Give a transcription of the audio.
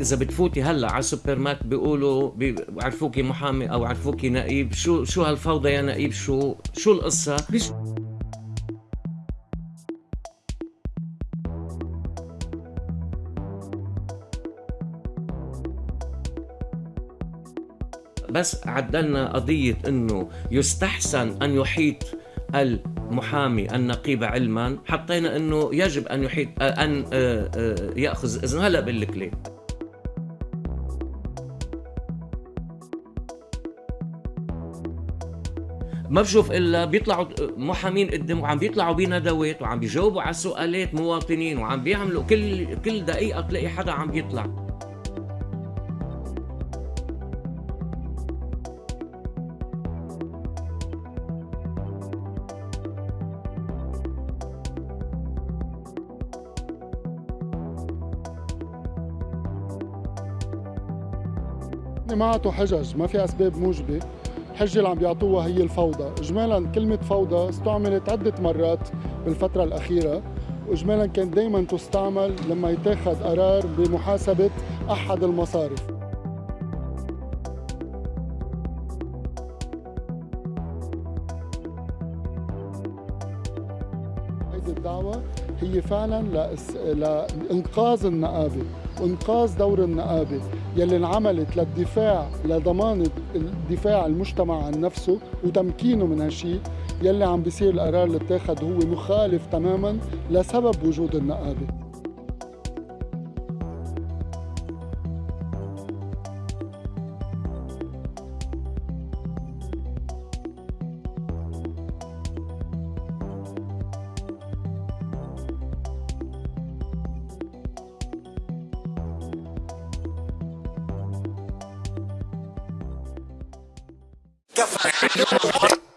إذا بتفوتي هلا على السوبر ماركت بيقولوا بيعرفوكي محامي أو عرفوكي نقيب. شو شو هالفوضى يا نقيب؟ شو شو القصة؟ ليش بس عدلنا قضية إنه يستحسن أن يحيط المحامي النقيب علما حطينا أنه يجب أن يحيط أن ياخذ اذن هلا بقول لك ليه ما بشوف إلا بيطلعوا محامين قدام وعم بيطلعوا بندوات وعم بيجاوبوا على سؤالات مواطنين وعم بيعملوا كل كل دقيقة تلاقي حدا عم بيطلع. ما عطوا حجج ما في أسباب موجبة. الحجه اللي عم بيعطوها هي الفوضى. اجمالا كلمة فوضى استعملت عدة مرات بالفترة الأخيرة واجمالا كانت دائما تستعمل لما يتاخذ قرار بمحاسبة أحد المصارف. هيدي الدعوة هي فعلا. لإنقاذ النقابة وإنقاذ دور النقابة يلي انعملت للدفاع لضمان دفاع المجتمع عن نفسه وتمكينه من هالشيء يلي عم بيصير القرار اللي اتاخذ هو مخالف تماما لسبب وجود النقابه Get the fuck